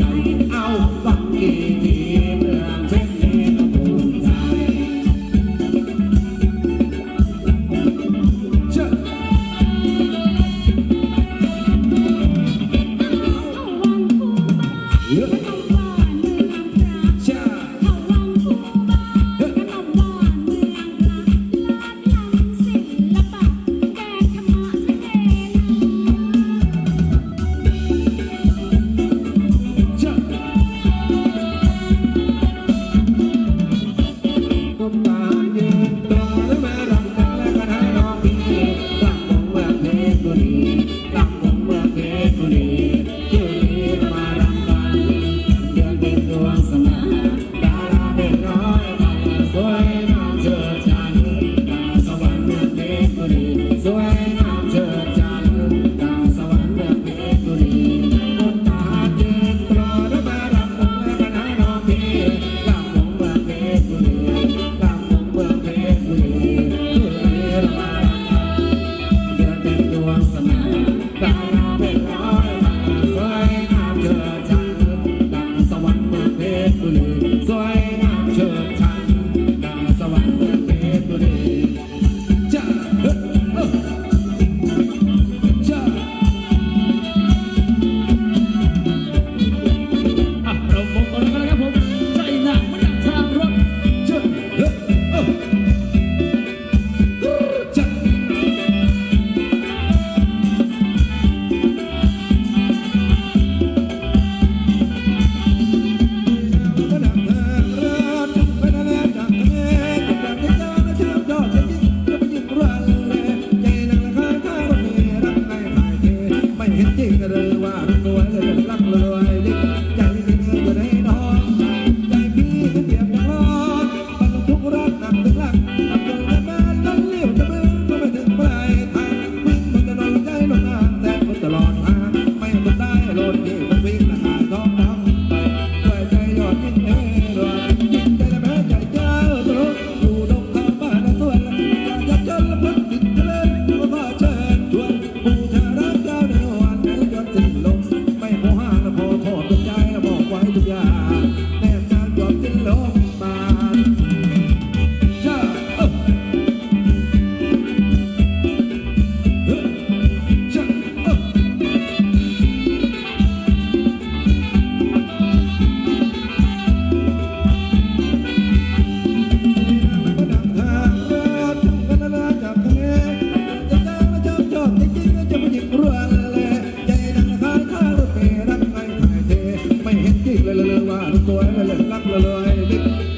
night. Ninguém perdoa. daqui a. thank you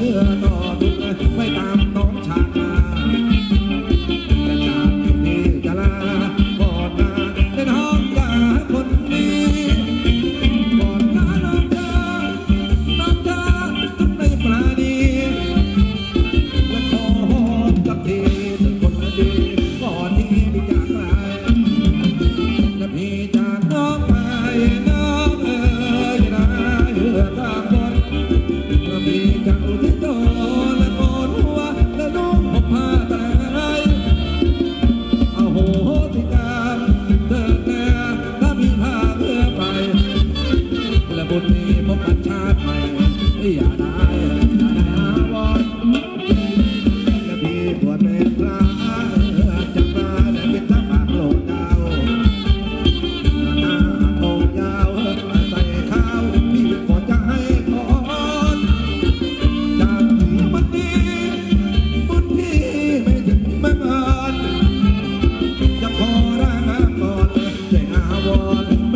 Oh. Oh.